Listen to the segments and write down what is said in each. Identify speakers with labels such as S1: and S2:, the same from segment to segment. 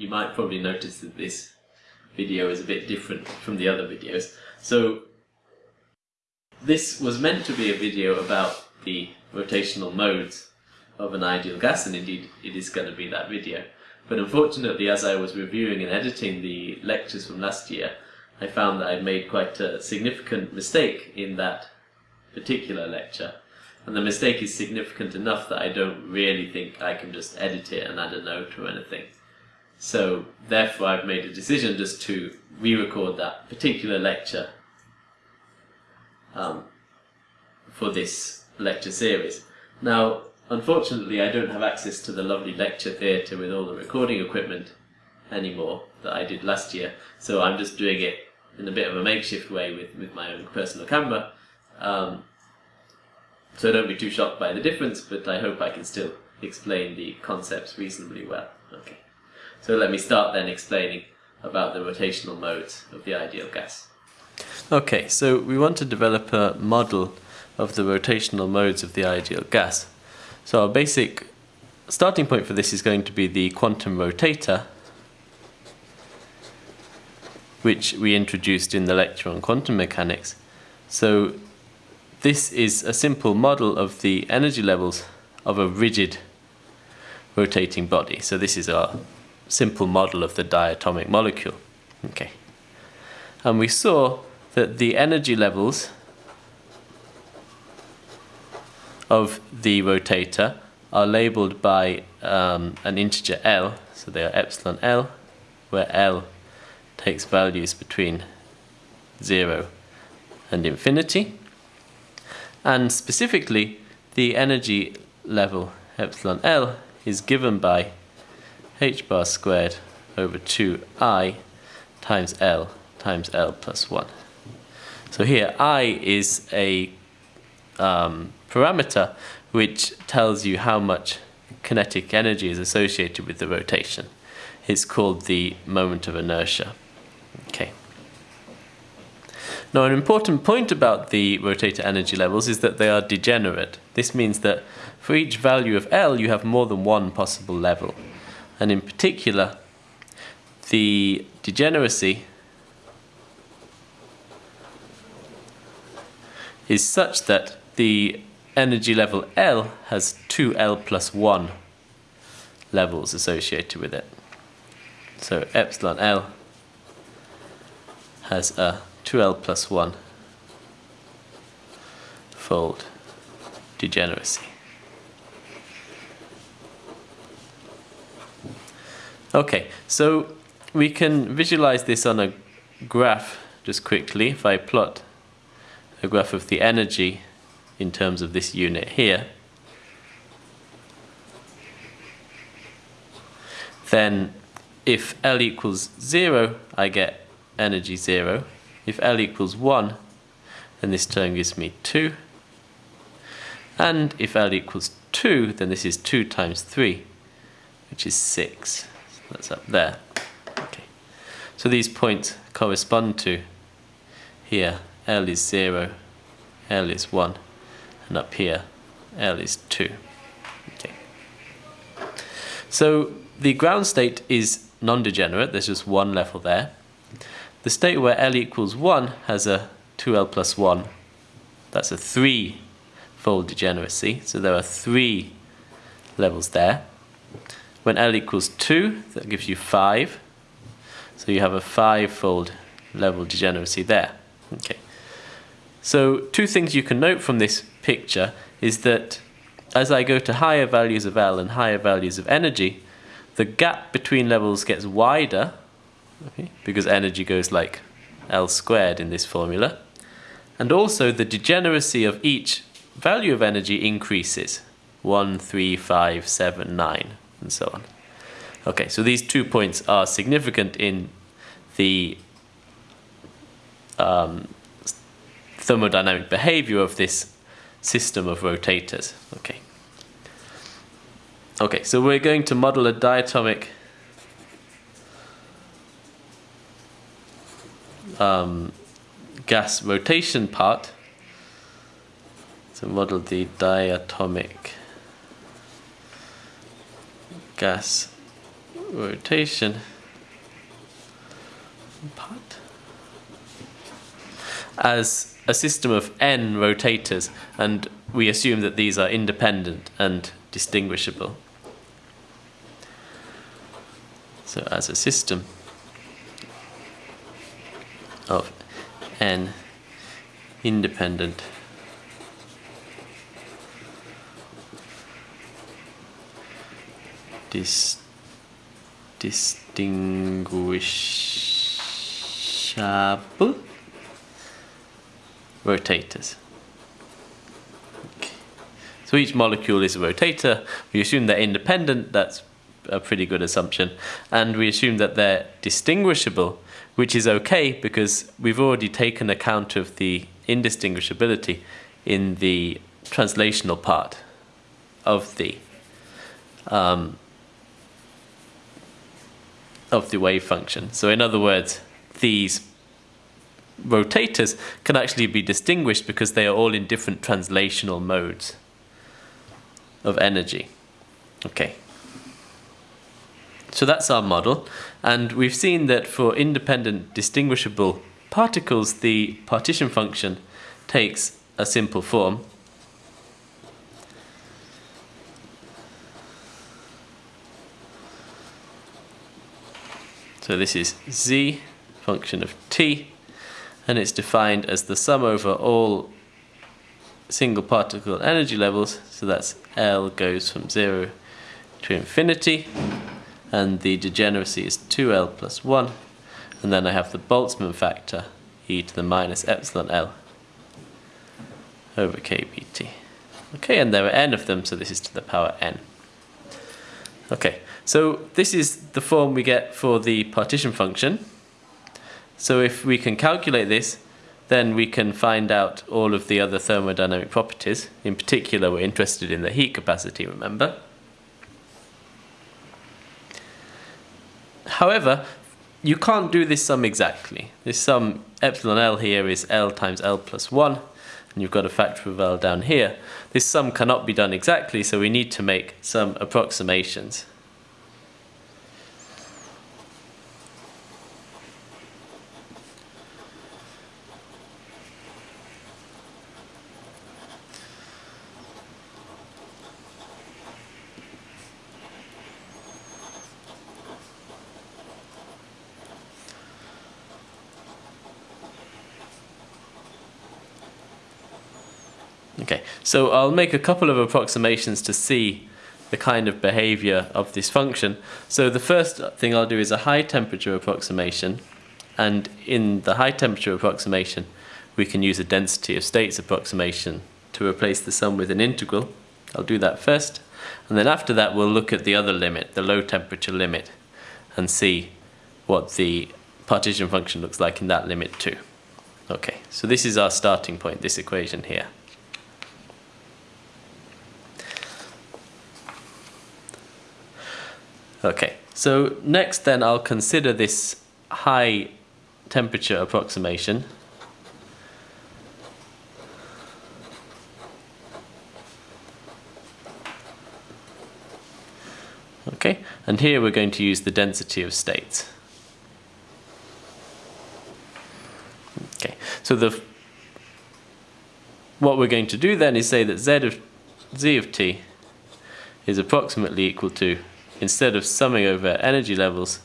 S1: you might probably notice that this video is a bit different from the other videos. So this was meant to be a video about the rotational modes of an ideal gas, and indeed it is going to be that video. But unfortunately, as I was reviewing and editing the lectures from last year, I found that I'd made quite a significant mistake in that particular lecture. And the mistake is significant enough that I don't really think I can just edit it and add a note or anything. So therefore I've made a decision just to re-record that particular lecture um, for this lecture series. Now, unfortunately, I don't have access to the lovely lecture theatre with all the recording equipment anymore that I did last year, so I'm just doing it in a bit of a makeshift way with, with my own personal camera. Um, so don't be too shocked by the difference, but I hope I can still explain the concepts reasonably well. Okay. So let me start then explaining about the rotational modes of the ideal gas. Okay, so we want to develop a model of the rotational modes of the ideal gas. So our basic starting point for this is going to be the quantum rotator, which we introduced in the lecture on quantum mechanics. So this is a simple model of the energy levels of a rigid rotating body. So this is our simple model of the diatomic molecule. Okay. And we saw that the energy levels of the rotator are labeled by um, an integer L, so they are epsilon L, where L takes values between 0 and infinity. And specifically, the energy level epsilon L is given by h bar squared over 2i times L times L plus 1. So here I is a um, parameter which tells you how much kinetic energy is associated with the rotation. It's called the moment of inertia. Okay. Now an important point about the rotator energy levels is that they are degenerate. This means that for each value of L you have more than one possible level. And in particular, the degeneracy is such that the energy level L has two L plus 1 levels associated with it. So epsilon L has a 2L plus 1 fold degeneracy. Okay, so we can visualize this on a graph just quickly if I plot a graph of the energy in terms of this unit here, then if L equals 0, I get energy 0. If L equals 1, then this term gives me 2. And if L equals 2, then this is 2 times 3, which is 6. That's up there. Okay. So these points correspond to here L is 0, L is 1, and up here L is 2. Okay. So the ground state is non-degenerate, there's just one level there. The state where L equals 1 has a 2L plus 1, that's a 3-fold degeneracy, so there are three levels there. When L equals 2, that gives you 5, so you have a 5-fold level degeneracy there. Okay. So two things you can note from this picture is that as I go to higher values of L and higher values of energy, the gap between levels gets wider okay, because energy goes like L squared in this formula. And also the degeneracy of each value of energy increases. 1, 3, 5, 7, 9, and so on. Okay, so these two points are significant in the um, thermodynamic behavior of this system of rotators. Okay. Okay, so we're going to model a diatomic um, gas rotation part. So model the diatomic gas rotation part as a system of n rotators and we assume that these are independent and distinguishable. So as a system of n independent dis distinguishable rotators. Okay. So each molecule is a rotator. We assume they're independent. That's a pretty good assumption. And we assume that they're distinguishable, which is okay because we've already taken account of the indistinguishability in the translational part of the um, of the wave function. So in other words, these rotators can actually be distinguished because they are all in different translational modes of energy. Okay. So that's our model. And we've seen that for independent distinguishable particles, the partition function takes a simple form. So this is z function of t and it's defined as the sum over all single particle energy levels so that's L goes from 0 to infinity and the degeneracy is 2L plus 1 and then I have the Boltzmann factor e to the minus epsilon L over kBt. Okay, and there are n of them, so this is to the power n. Okay, so this is the form we get for the partition function. So if we can calculate this, then we can find out all of the other thermodynamic properties. In particular, we're interested in the heat capacity, remember? However, you can't do this sum exactly. This sum epsilon L here is L times L plus 1, and you've got a factor of L down here. This sum cannot be done exactly, so we need to make some approximations. Okay, so I'll make a couple of approximations to see the kind of behavior of this function. So the first thing I'll do is a high temperature approximation, and in the high temperature approximation, we can use a density of states approximation to replace the sum with an integral. I'll do that first, and then after that we'll look at the other limit, the low temperature limit, and see what the partition function looks like in that limit too. Okay, so this is our starting point, this equation here. Okay, so next then I'll consider this high temperature approximation. Okay, and here we're going to use the density of states. Okay, so the what we're going to do then is say that z of z of t is approximately equal to instead of summing over energy levels,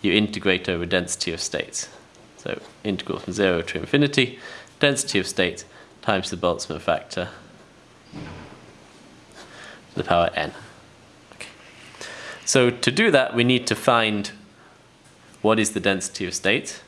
S1: you integrate over density of states. So integral from 0 to infinity, density of states times the Boltzmann factor to the power n. So to do that, we need to find what is the density of states.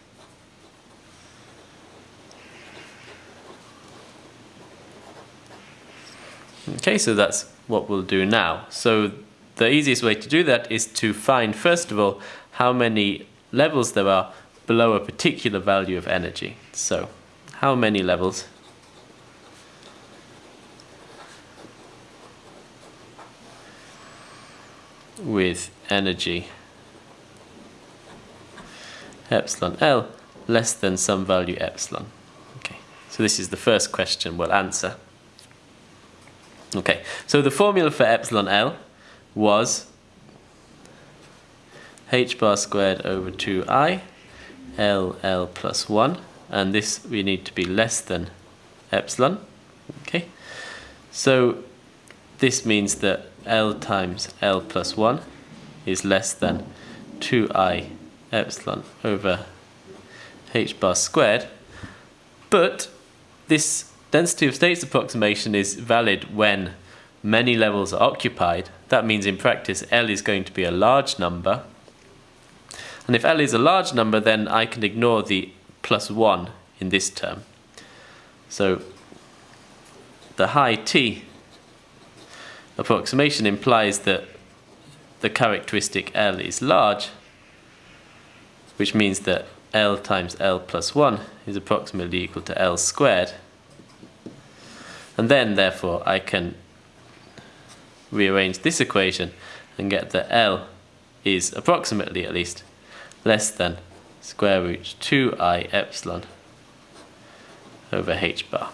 S1: Okay, so that's what we'll do now. So the easiest way to do that is to find, first of all, how many levels there are below a particular value of energy. So, how many levels? with energy epsilon L less than some value epsilon. Okay, so this is the first question we'll answer. Okay, so the formula for epsilon L was h bar squared over 2i L L plus 1 and this we need to be less than epsilon okay? So this means that L times L plus 1 is less than 2i epsilon over h bar squared but this density of states approximation is valid when many levels are occupied that means in practice L is going to be a large number and if L is a large number, then I can ignore the plus 1 in this term. So the high t approximation implies that the characteristic L is large, which means that L times L plus 1 is approximately equal to L squared. And then, therefore, I can rearrange this equation and get that L is approximately, at least, less than square root 2i epsilon over h bar.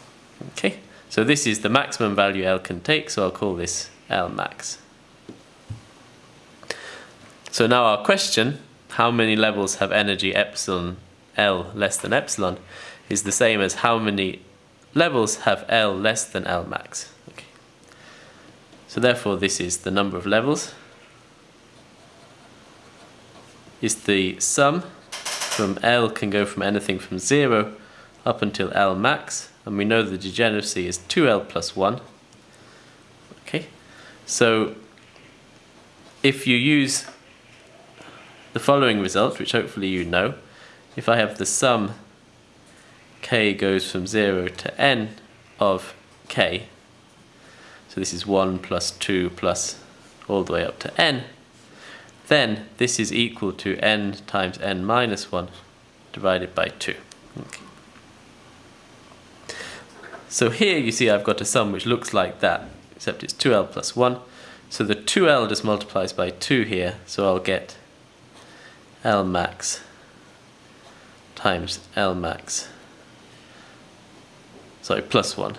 S1: Okay, so this is the maximum value L can take, so I'll call this L max. So now our question, how many levels have energy epsilon L less than epsilon, is the same as how many levels have L less than L max. So therefore this is the number of levels. Is the sum from L can go from anything from 0 up until L max and we know the degeneracy is 2L plus 1 okay. So if you use the following result which hopefully you know if I have the sum k goes from 0 to n of k so this is 1 plus 2 plus all the way up to n then this is equal to n times n minus 1 divided by 2. Okay. So here you see I've got a sum which looks like that, except it's 2l plus 1. So the 2l just multiplies by 2 here, so I'll get L max times L max. Sorry, plus 1.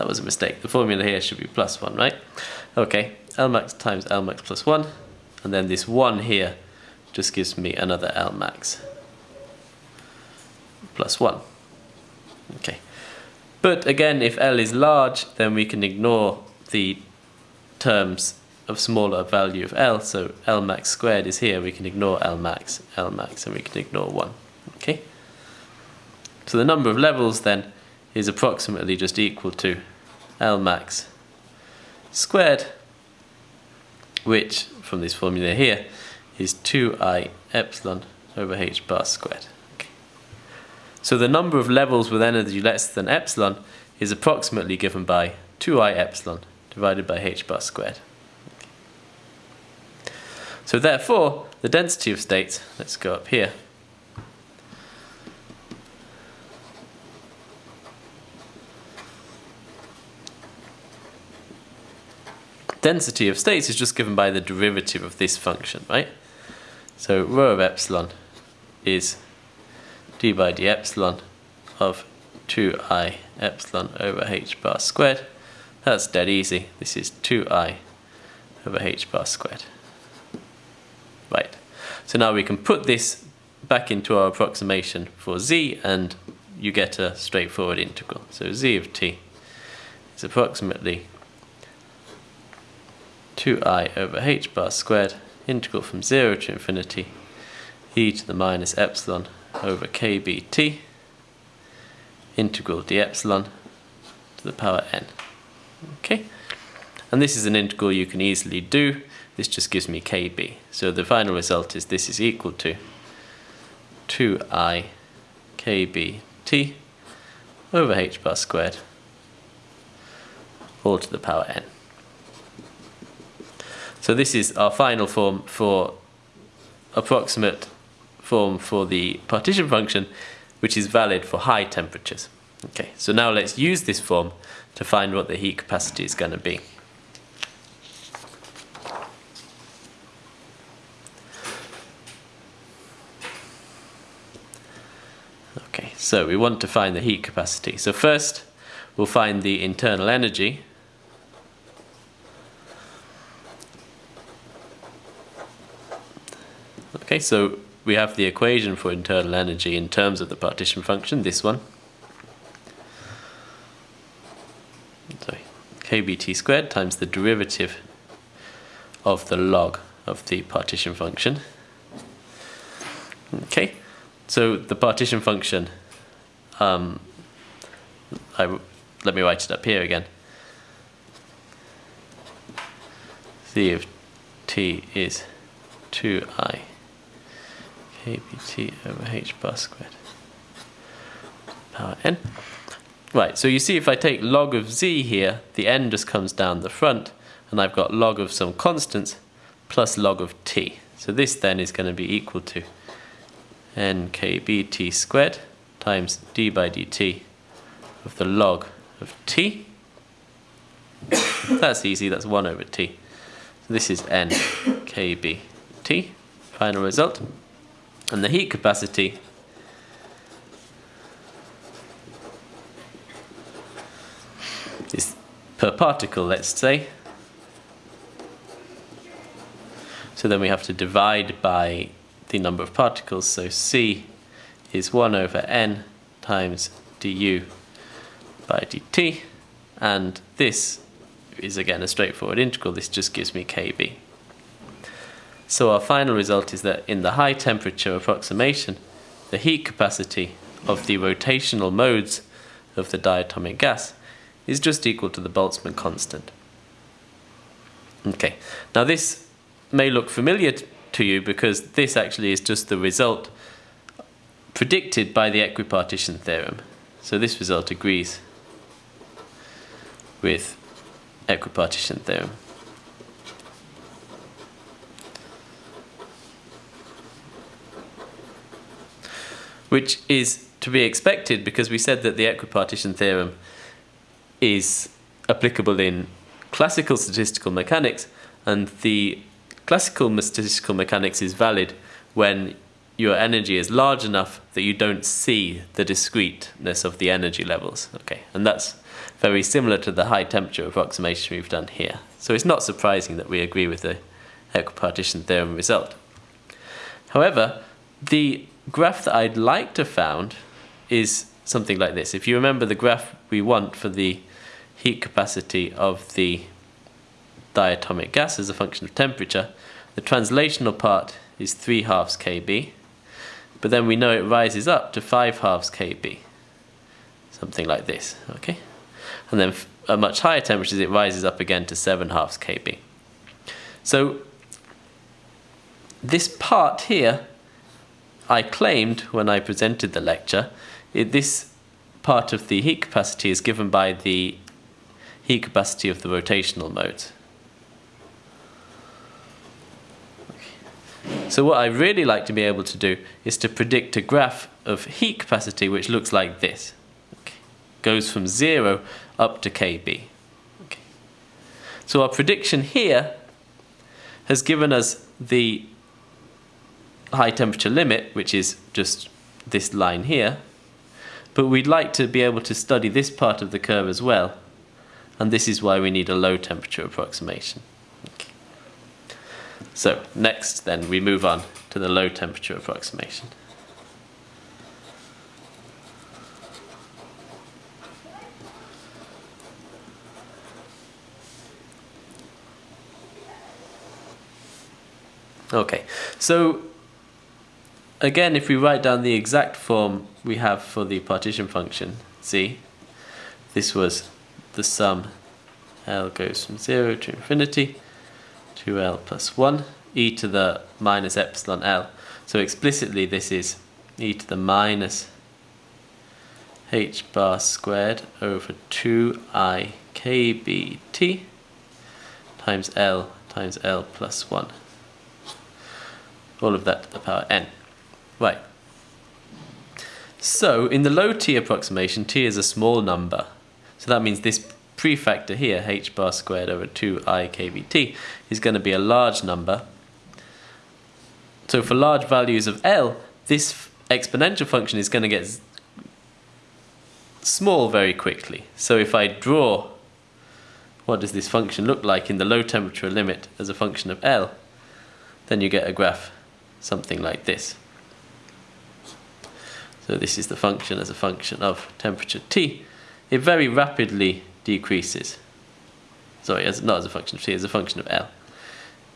S1: That was a mistake. The formula here should be plus 1, right? Okay, Lmax times Lmax plus 1 and then this 1 here just gives me another Lmax plus 1. Okay. But again, if L is large, then we can ignore the terms of smaller value of L. So L max squared is here. We can ignore L max, L max, and we can ignore 1. Okay. So the number of levels then is approximately just equal to L max squared which from this formula here is 2i epsilon over h bar squared. So the number of levels with energy less than epsilon is approximately given by 2i epsilon divided by h bar squared. So therefore, the density of states, let's go up here, density of states is just given by the derivative of this function, right? So rho of epsilon is d by d epsilon of 2i epsilon over h bar squared. That's dead easy. This is 2i over h bar squared. Right. So now we can put this back into our approximation for z and you get a straightforward integral. So z of t is approximately 2i over h bar squared integral from 0 to infinity e to the minus epsilon over kbt integral d epsilon to the power n. Okay, and this is an integral you can easily do. This just gives me kb. So the final result is this is equal to 2i kbt over h bar squared all to the power n. So this is our final form for approximate form for the partition function, which is valid for high temperatures. Okay, so now let's use this form to find what the heat capacity is going to be. Okay, so we want to find the heat capacity. So first, we'll find the internal energy, Okay, so we have the equation for internal energy in terms of the partition function, this one. Sorry, kBt squared times the derivative of the log of the partition function. Okay, so the partition function, um, I, let me write it up here again. C of t is 2i kBt over h bar squared power n. Right, so you see if I take log of z here, the n just comes down the front, and I've got log of some constants plus log of t. So this then is going to be equal to nkbt squared times d by dt of the log of t. that's easy, that's 1 over t. So this is nkbt, final result. And the heat capacity is per particle, let's say. So then we have to divide by the number of particles. So C is 1 over n times du by dt. And this is again a straightforward integral. This just gives me kb. So our final result is that in the high temperature approximation, the heat capacity of the rotational modes of the diatomic gas is just equal to the Boltzmann constant. Okay, now this may look familiar to you because this actually is just the result predicted by the equipartition theorem. So this result agrees with equipartition theorem. Which is to be expected because we said that the equipartition theorem is applicable in classical statistical mechanics and the classical statistical mechanics is valid when your energy is large enough that you don't see the discreteness of the energy levels. Okay, and that's very similar to the high temperature approximation we've done here. So it's not surprising that we agree with the equipartition theorem result. However, the graph that I'd like to found is something like this. If you remember the graph we want for the heat capacity of the diatomic gas as a function of temperature, the translational part is 3 halves kb, but then we know it rises up to 5 halves kb, something like this, okay? And then at much higher temperatures it rises up again to 7 halves kb. So this part here I claimed when I presented the lecture, it, this part of the heat capacity is given by the heat capacity of the rotational mode. So what I really like to be able to do is to predict a graph of heat capacity which looks like this. Okay. Goes from 0 up to kb. Okay. So our prediction here has given us the high temperature limit, which is just this line here, but we'd like to be able to study this part of the curve as well, and this is why we need a low temperature approximation. Okay. So next then we move on to the low temperature approximation. Okay, so again, if we write down the exact form we have for the partition function, z, this was the sum L goes from 0 to infinity, 2L plus 1, e to the minus epsilon L. So explicitly this is e to the minus h bar squared over 2i kbt times L times L plus 1. All of that to the power n. Right. So in the low t approximation, t is a small number. So that means this prefactor here, h bar squared over 2i kbt, is going to be a large number. So for large values of L, this exponential function is going to get small very quickly. So if I draw what does this function look like in the low temperature limit as a function of L, then you get a graph something like this. So this is the function as a function of temperature T. It very rapidly decreases. Sorry, as, not as a function of T, as a function of L.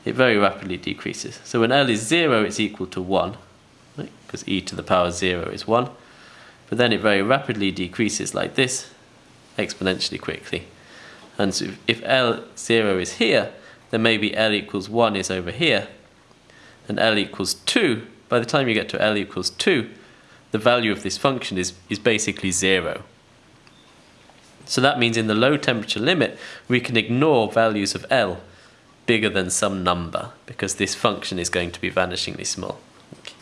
S1: It very rapidly decreases. So when L is 0, it's equal to 1, because right? e to the power 0 is 1. But then it very rapidly decreases like this, exponentially quickly. And so if L0 is here, then maybe L equals 1 is over here, and L equals 2, by the time you get to L equals 2, the value of this function is, is basically 0. So that means in the low temperature limit, we can ignore values of L bigger than some number, because this function is going to be vanishingly small. Okay.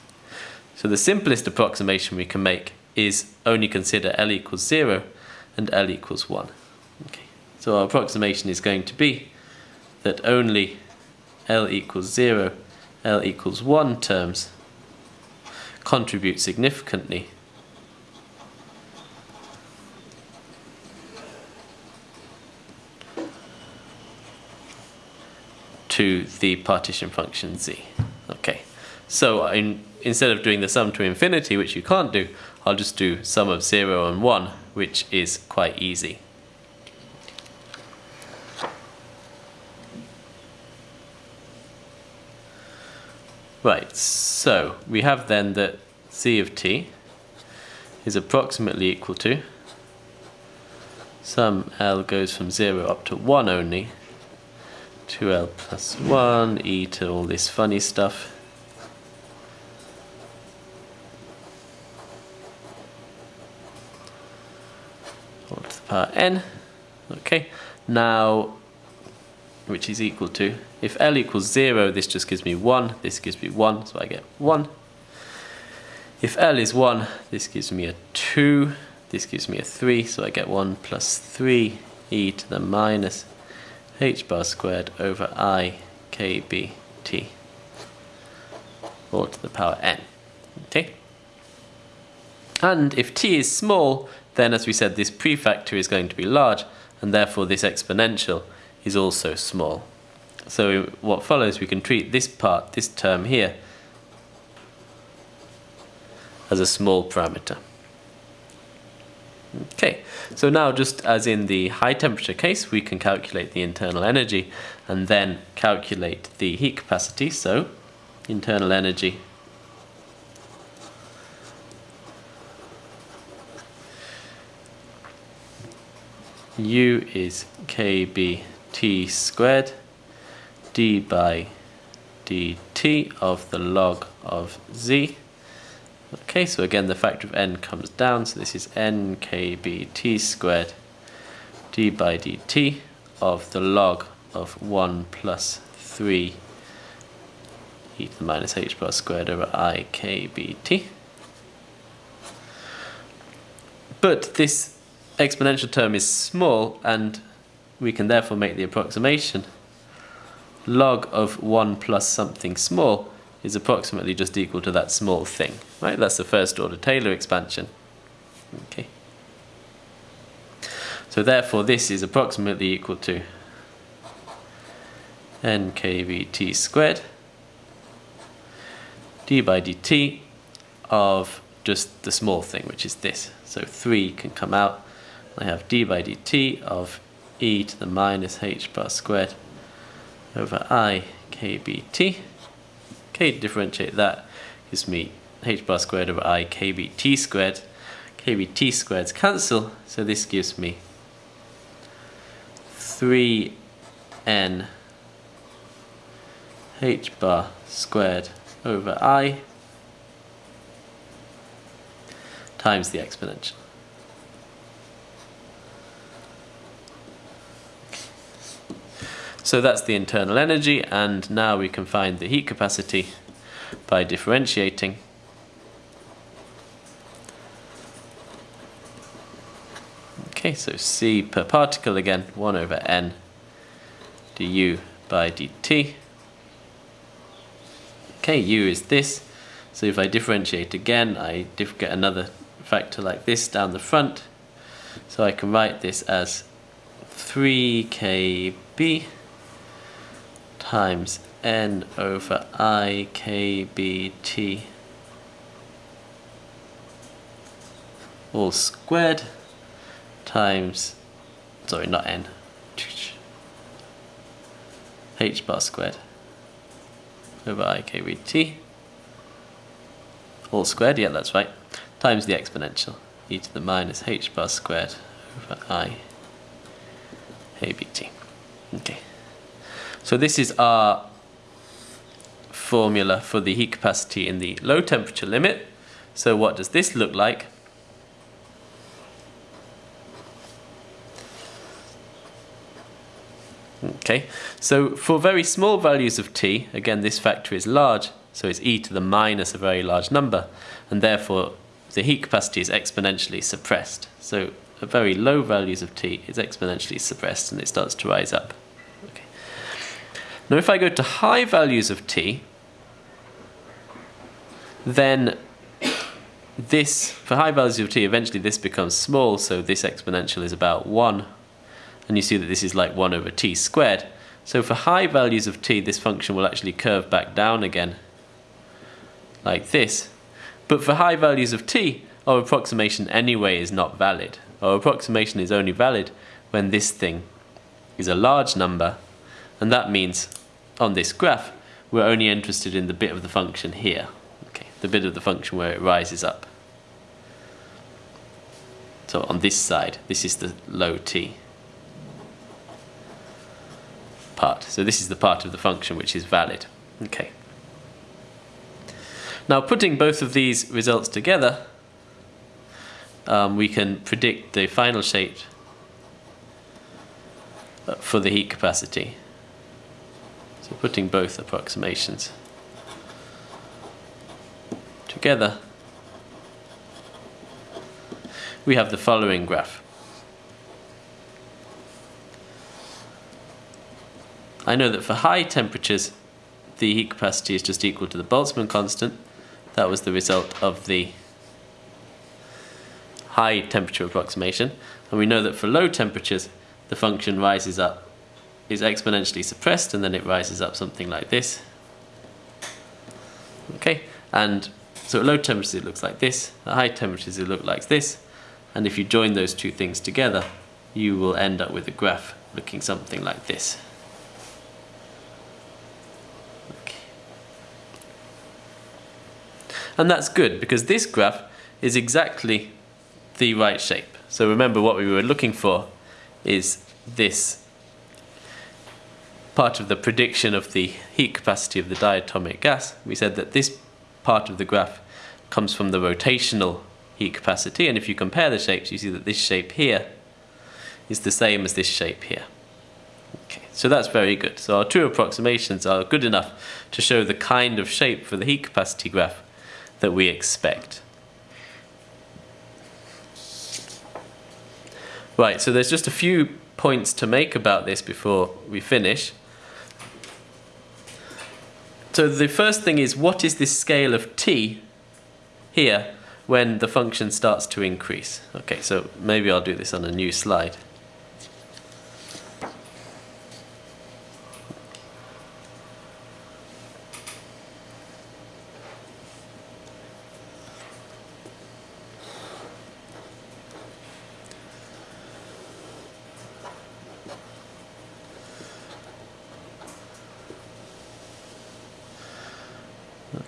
S1: So the simplest approximation we can make is only consider L equals 0 and L equals 1. Okay. So our approximation is going to be that only L equals 0, L equals 1 terms contribute significantly to the partition function z. Okay, so uh, in, instead of doing the sum to infinity, which you can't do, I'll just do sum of 0 and 1, which is quite easy. Right, so we have then that z of t is approximately equal to sum L goes from 0 up to 1 only 2L plus 1 e to all this funny stuff. All to the power n. Okay now which is equal to, if L equals 0, this just gives me 1, this gives me 1, so I get 1. If L is 1, this gives me a 2, this gives me a 3, so I get 1 plus 3 e to the minus h bar squared over i i k b t all to the power n. Okay? And if t is small, then as we said, this prefactor is going to be large, and therefore this exponential is also small. So what follows, we can treat this part, this term here, as a small parameter. Okay, so now just as in the high temperature case, we can calculate the internal energy and then calculate the heat capacity. So internal energy U is KB t squared d by dt of the log of z. Okay, so again the factor of n comes down, so this is nkbt squared d by dt of the log of 1 plus 3 e to the minus h bar squared over i kbt. But this exponential term is small and we can therefore make the approximation log of 1 plus something small is approximately just equal to that small thing. Right? That's the first order Taylor expansion. Okay. So therefore this is approximately equal to nkbt squared d by dt of just the small thing, which is this. So 3 can come out. I have d by dt of e to the minus h bar squared over i kbt. Okay, differentiate that gives me h bar squared over i kbt squared. kbt squareds cancel, so this gives me 3n h bar squared over i times the exponential. So that's the internal energy and now we can find the heat capacity by differentiating. Okay, so C per particle again, 1 over n du by dt. Okay, u is this. So if I differentiate again, I get another factor like this down the front. So I can write this as 3kb times n over i k b t all squared times, sorry, not n, h bar squared over i k b t all squared, yeah that's right, times the exponential e to the minus h bar squared over i a b t. Okay, so this is our formula for the heat capacity in the low temperature limit. So what does this look like? Okay, so for very small values of t, again this factor is large, so it's e to the minus a very large number, and therefore the heat capacity is exponentially suppressed. So at very low values of t, it's exponentially suppressed and it starts to rise up. Now if I go to high values of t, then this, for high values of t, eventually this becomes small, so this exponential is about 1 and you see that this is like 1 over t squared. So for high values of t, this function will actually curve back down again, like this. But for high values of t, our approximation anyway is not valid. Our approximation is only valid when this thing is a large number, and that means on this graph, we're only interested in the bit of the function here, okay, the bit of the function where it rises up. So on this side, this is the low t part. So this is the part of the function which is valid. Okay. Now putting both of these results together, um, we can predict the final shape uh, for the heat capacity. So putting both approximations together, we have the following graph. I know that for high temperatures, the heat capacity is just equal to the Boltzmann constant. That was the result of the high temperature approximation. And we know that for low temperatures, the function rises up, is exponentially suppressed, and then it rises up something like this. Okay, and so at low temperatures it looks like this, at high temperatures it looks like this, and if you join those two things together, you will end up with a graph looking something like this. Okay. And that's good because this graph is exactly the right shape. So remember what we were looking for is this part of the prediction of the heat capacity of the diatomic gas. We said that this part of the graph comes from the rotational heat capacity and if you compare the shapes you see that this shape here is the same as this shape here. Okay, so that's very good. So our two approximations are good enough to show the kind of shape for the heat capacity graph that we expect. Right, so there's just a few points to make about this before we finish. So the first thing is what is this scale of t here when the function starts to increase? Okay, so maybe I'll do this on a new slide.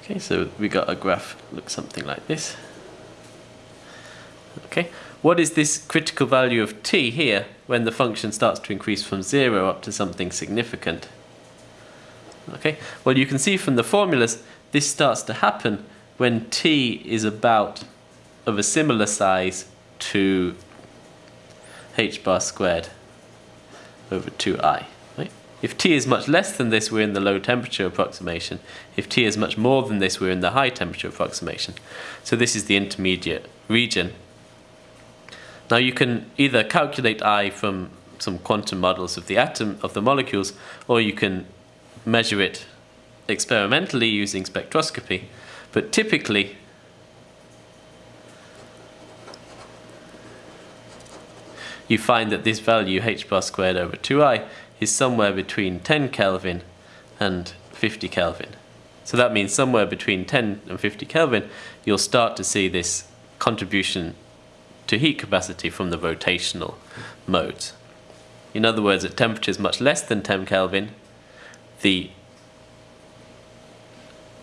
S1: Okay, so we got a graph looks something like this. Okay, what is this critical value of t here when the function starts to increase from 0 up to something significant? Okay, well you can see from the formulas this starts to happen when t is about of a similar size to h bar squared over 2i. If T is much less than this, we're in the low temperature approximation. If T is much more than this, we're in the high temperature approximation. So this is the intermediate region. Now you can either calculate I from some quantum models of the atom, of the molecules, or you can measure it experimentally using spectroscopy. But typically, you find that this value h bar squared over 2i is somewhere between 10 Kelvin and 50 Kelvin. So that means somewhere between 10 and 50 Kelvin, you'll start to see this contribution to heat capacity from the rotational modes. In other words, at temperatures much less than 10 Kelvin, the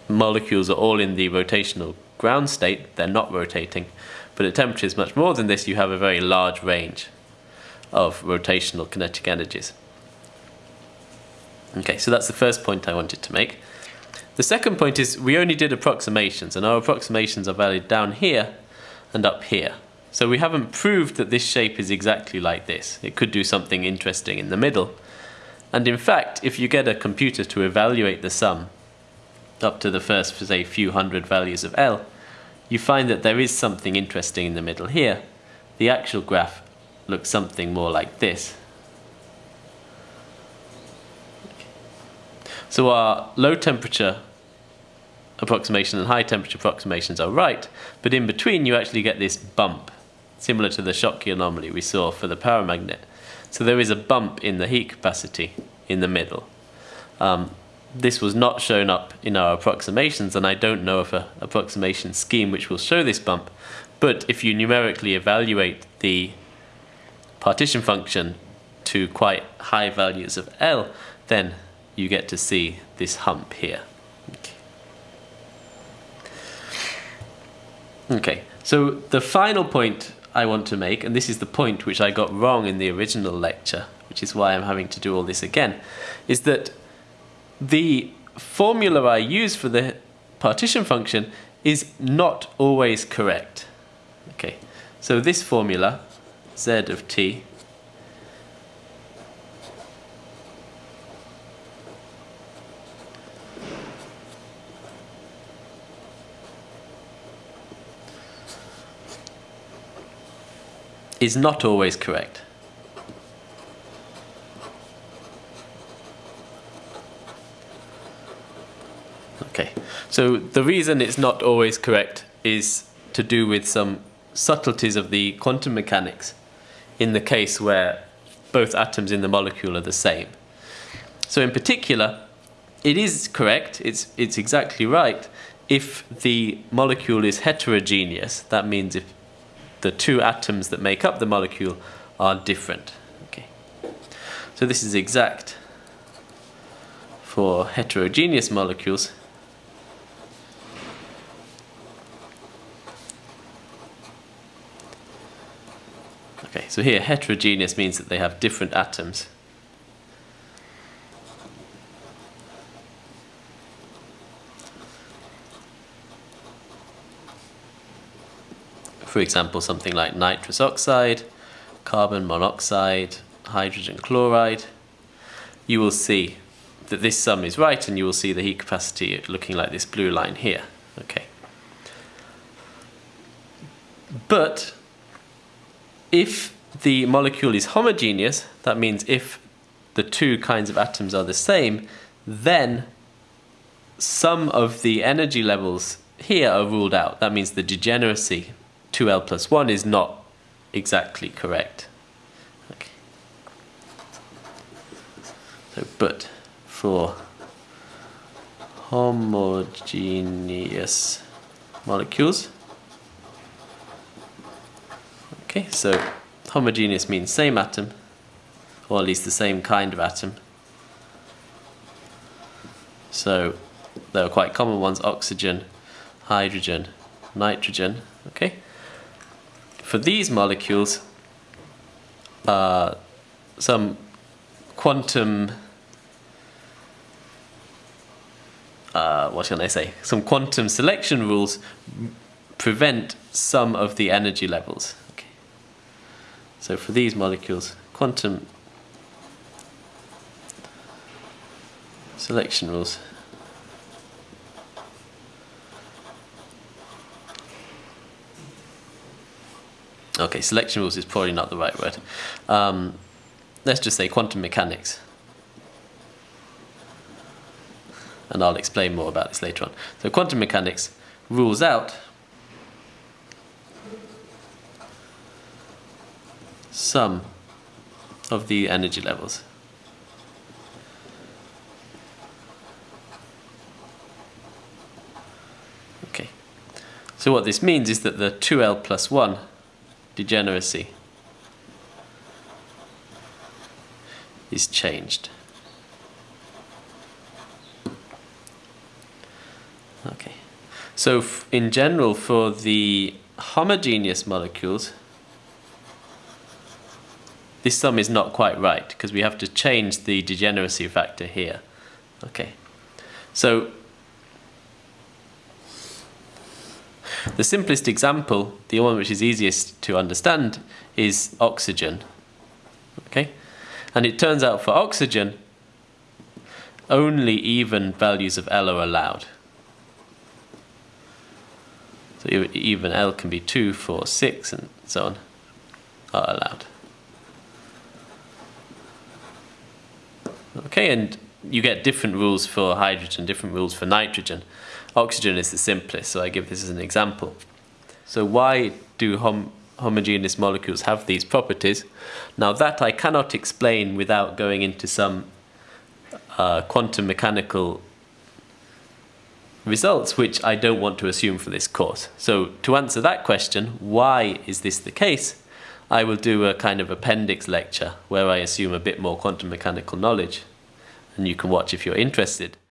S1: molecules are all in the rotational ground state, they're not rotating, but at temperatures much more than this, you have a very large range of rotational kinetic energies. Okay, so that's the first point I wanted to make. The second point is we only did approximations, and our approximations are valid down here and up here. So we haven't proved that this shape is exactly like this. It could do something interesting in the middle. And in fact, if you get a computer to evaluate the sum up to the first, say, few hundred values of L, you find that there is something interesting in the middle here. The actual graph looks something more like this. So our low temperature approximation and high temperature approximations are right, but in between you actually get this bump, similar to the Schottky anomaly we saw for the paramagnet. So there is a bump in the heat capacity in the middle. Um, this was not shown up in our approximations, and I don't know of an approximation scheme which will show this bump, but if you numerically evaluate the partition function to quite high values of L, then you get to see this hump here. Okay. okay, so the final point I want to make, and this is the point which I got wrong in the original lecture, which is why I'm having to do all this again, is that the formula I use for the partition function is not always correct. Okay, so this formula, z of t, is not always correct. Okay, so the reason it's not always correct is to do with some subtleties of the quantum mechanics in the case where both atoms in the molecule are the same. So in particular, it is correct, it's, it's exactly right, if the molecule is heterogeneous, that means if the two atoms that make up the molecule are different. Okay. So this is exact for heterogeneous molecules. Okay, so here heterogeneous means that they have different atoms. For example, something like nitrous oxide, carbon monoxide, hydrogen chloride, you will see that this sum is right and you will see the heat capacity looking like this blue line here. Okay. But if the molecule is homogeneous, that means if the two kinds of atoms are the same, then some of the energy levels here are ruled out. That means the degeneracy 2l plus 1 is not exactly correct. Okay. So, but for homogeneous molecules, okay, so homogeneous means same atom, or at least the same kind of atom. So there are quite common ones, oxygen, hydrogen, nitrogen, okay? For these molecules, uh, some quantum, uh, what can I say, some quantum selection rules prevent some of the energy levels. Okay. So for these molecules, quantum selection rules Okay, selection rules is probably not the right word. Um, let's just say quantum mechanics. And I'll explain more about this later on. So quantum mechanics rules out some of the energy levels. Okay, so what this means is that the 2L plus 1 degeneracy is changed. Okay. So in general for the homogeneous molecules this sum is not quite right because we have to change the degeneracy factor here. Okay, so the simplest example, the one which is easiest to understand, is oxygen. Okay, and it turns out for oxygen, only even values of L are allowed. So even L can be 2, 4, 6, and so on are allowed. Okay, and you get different rules for hydrogen, different rules for nitrogen. Oxygen is the simplest, so I give this as an example. So why do hom homogeneous molecules have these properties? Now that I cannot explain without going into some uh, quantum mechanical results, which I don't want to assume for this course. So to answer that question, why is this the case? I will do a kind of appendix lecture where I assume a bit more quantum mechanical knowledge and you can watch if you're interested.